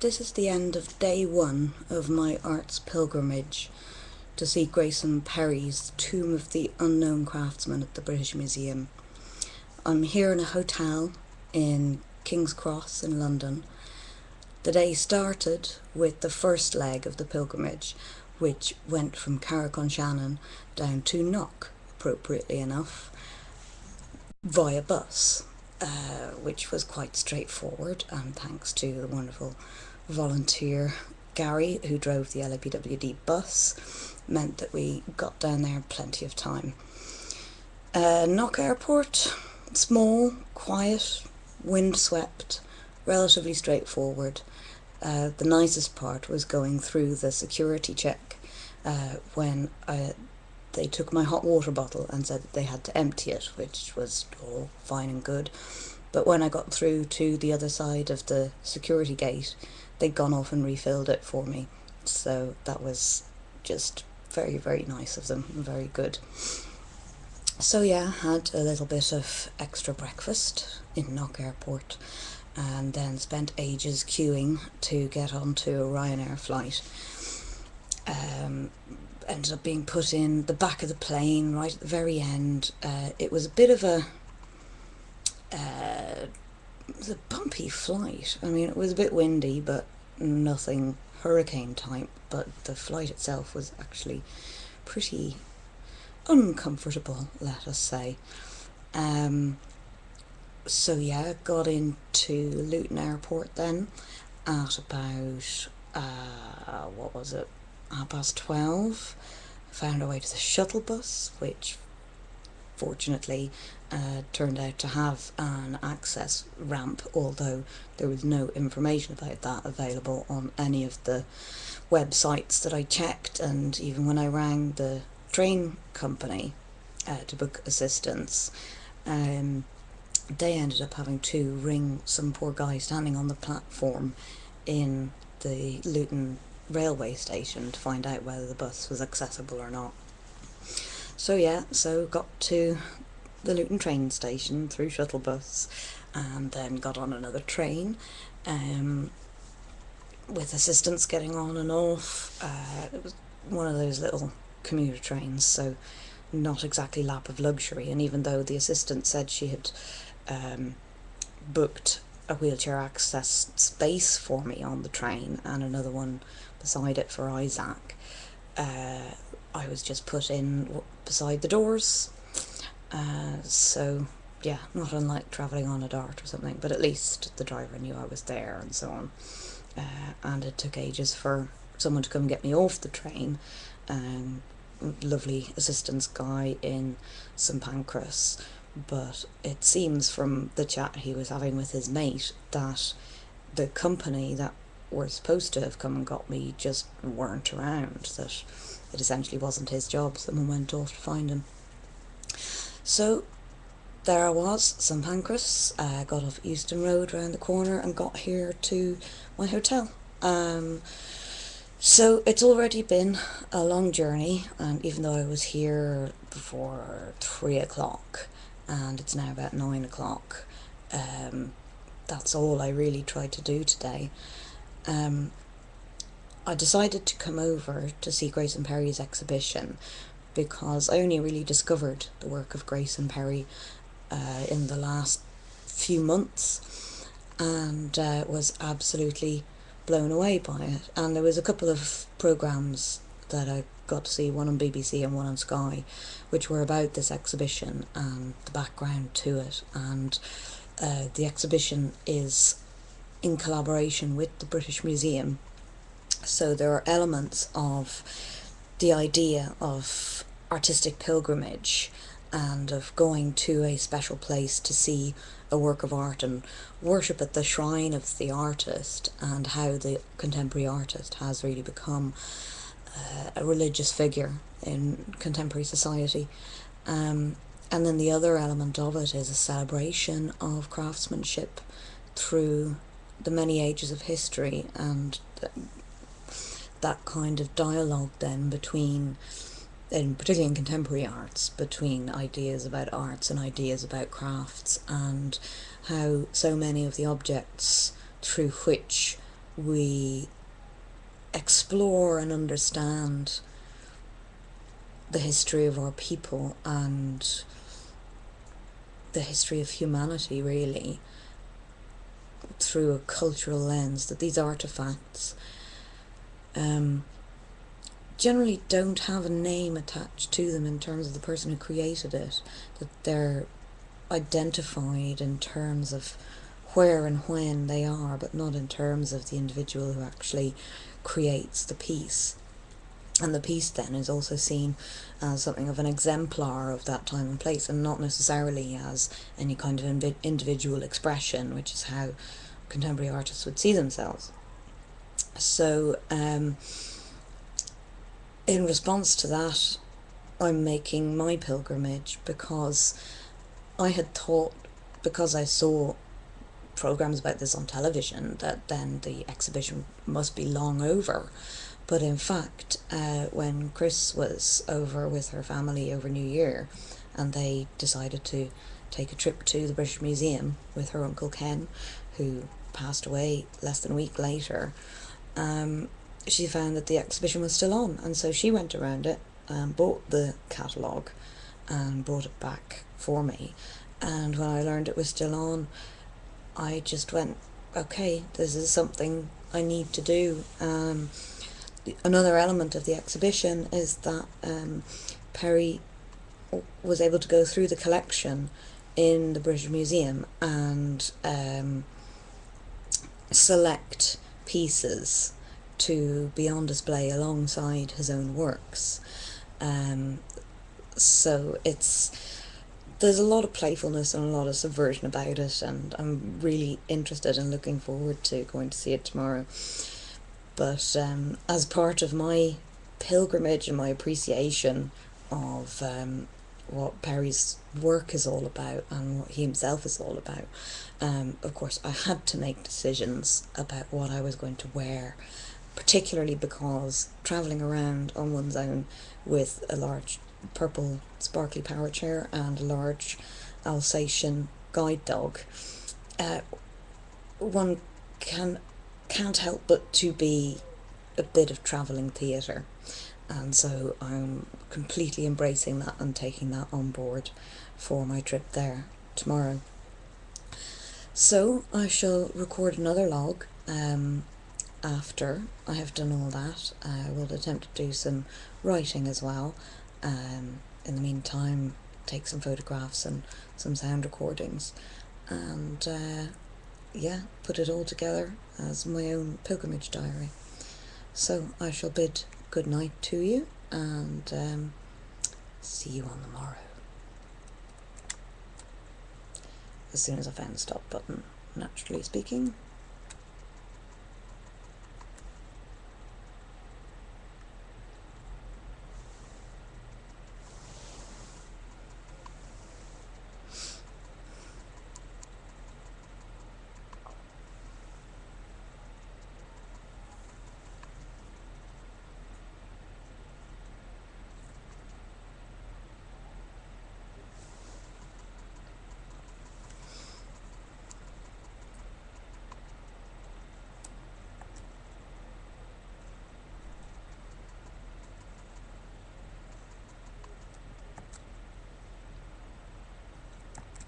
this is the end of day one of my arts pilgrimage to see Grayson Perry's Tomb of the Unknown Craftsman at the British Museum. I'm here in a hotel in King's Cross in London. The day started with the first leg of the pilgrimage, which went from Carrick-on-Shannon down to Knock, appropriately enough, via bus. Uh, which was quite straightforward and thanks to the wonderful volunteer Gary who drove the LAPWD bus meant that we got down there plenty of time. Uh, Knock Airport, small, quiet, windswept, relatively straightforward. Uh, the nicest part was going through the security check uh, when I, they took my hot water bottle and said that they had to empty it, which was all fine and good. But when I got through to the other side of the security gate, they'd gone off and refilled it for me. So that was just very, very nice of them very good. So yeah, had a little bit of extra breakfast in Knock Airport and then spent ages queuing to get onto a Ryanair flight. Um, ended up being put in the back of the plane right at the very end. Uh, it was a bit of a uh, it was a bumpy flight. I mean, it was a bit windy, but nothing hurricane type. But the flight itself was actually pretty uncomfortable, let us say. Um, so yeah, got into Luton Airport then at about uh, what was it, half past twelve. Found our way to the shuttle bus, which fortunately uh, turned out to have an access ramp, although there was no information about that available on any of the websites that I checked, and even when I rang the train company uh, to book assistance, um, they ended up having to ring some poor guy standing on the platform in the Luton railway station to find out whether the bus was accessible or not. So yeah, so got to the Luton train station through shuttle bus and then got on another train um, with assistants getting on and off. Uh, it was one of those little commuter trains, so not exactly lap of luxury. And even though the assistant said she had um, booked a wheelchair access space for me on the train and another one beside it for Isaac. Uh, I was just put in beside the doors. Uh, so, yeah, not unlike travelling on a dart or something, but at least the driver knew I was there and so on. Uh, and it took ages for someone to come get me off the train. Um, lovely assistance guy in St Pancras but it seems from the chat he was having with his mate that the company that were supposed to have come and got me just weren't around, that it essentially wasn't his job, someone went off to find him. So there I was, St Pancras, I got off Euston Road round the corner and got here to my hotel. Um, so it's already been a long journey, and even though I was here before three o'clock, and it's now about nine o'clock. Um, that's all I really tried to do today. Um, I decided to come over to see Grayson Perry's exhibition because I only really discovered the work of Grayson Perry uh, in the last few months and uh, was absolutely blown away by it. And there was a couple of programs that I got to see, one on BBC and one on Sky, which were about this exhibition and the background to it. And uh, the exhibition is in collaboration with the British Museum. So there are elements of the idea of artistic pilgrimage and of going to a special place to see a work of art and worship at the shrine of the artist and how the contemporary artist has really become uh, a religious figure in contemporary society. Um, and then the other element of it is a celebration of craftsmanship through the many ages of history and th that kind of dialogue then between in particularly in contemporary arts between ideas about arts and ideas about crafts and how so many of the objects through which we explore and understand the history of our people and the history of humanity, really, through a cultural lens, that these artifacts um, generally don't have a name attached to them in terms of the person who created it, that they're identified in terms of where and when they are, but not in terms of the individual who actually creates the piece. And the piece then is also seen as something of an exemplar of that time and place, and not necessarily as any kind of individual expression, which is how contemporary artists would see themselves. So, um, in response to that, I'm making my pilgrimage because I had thought, because I saw programs about this on television, that then the exhibition must be long over. But in fact, uh, when Chris was over with her family over New Year, and they decided to take a trip to the British Museum with her uncle Ken, who passed away less than a week later, um, she found that the exhibition was still on, and so she went around it, and bought the catalogue, and brought it back for me. And when I learned it was still on, I just went, okay, this is something I need to do. Um, another element of the exhibition is that um, Perry was able to go through the collection in the British Museum and um, select pieces to be on display alongside his own works. Um, so it's there's a lot of playfulness and a lot of subversion about it, and I'm really interested and looking forward to going to see it tomorrow. But um, as part of my pilgrimage and my appreciation of um, what Perry's work is all about and what he himself is all about, um, of course, I had to make decisions about what I was going to wear, particularly because travelling around on one's own with a large purple sparkly power chair and a large Alsatian guide dog, uh, one can can't help but to be a bit of travelling theatre. And so I'm completely embracing that and taking that on board for my trip there tomorrow. So I shall record another log um, after I have done all that. I will attempt to do some writing as well. Um, in the meantime take some photographs and some sound recordings. And uh, yeah put it all together as my own pilgrimage diary. So I shall bid good night to you and um, see you on the morrow. As soon as I find the stop button naturally speaking